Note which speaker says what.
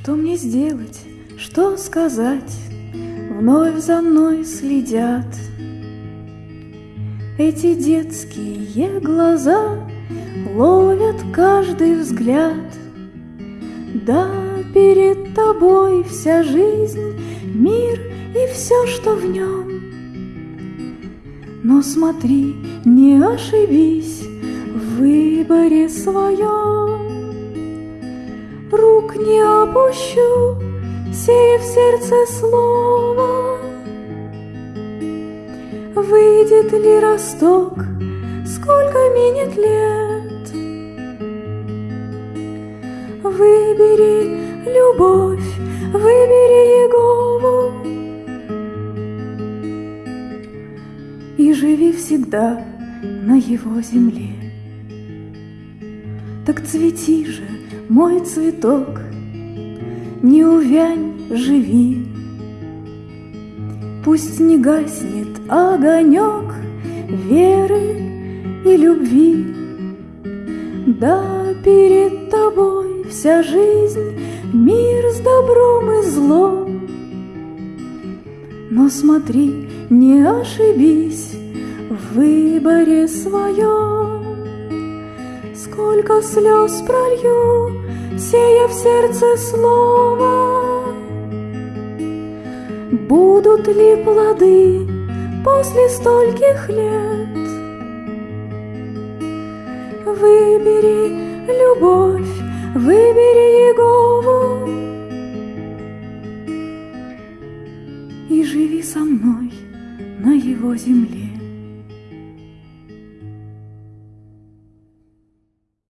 Speaker 1: Что мне сделать, что сказать? Вновь за мной следят. Эти детские глаза Ловят каждый взгляд. Да, перед тобой вся жизнь, Мир и все, что в нем Но смотри, не ошибись В выборе своем не опущу, сея в сердце слово. Выйдет ли росток, сколько минет лет? Выбери любовь, выбери Егову И живи всегда на его земле. Так цвети же, мой цветок, не увянь, живи. Пусть не гаснет огонек веры и любви. Да, перед тобой вся жизнь, мир с добром и злом. Но смотри, не ошибись в выборе своем. Сколько слез пролью, сея в сердце слово. Будут ли плоды после стольких лет? Выбери любовь, выбери Егову И живи со мной на его земле.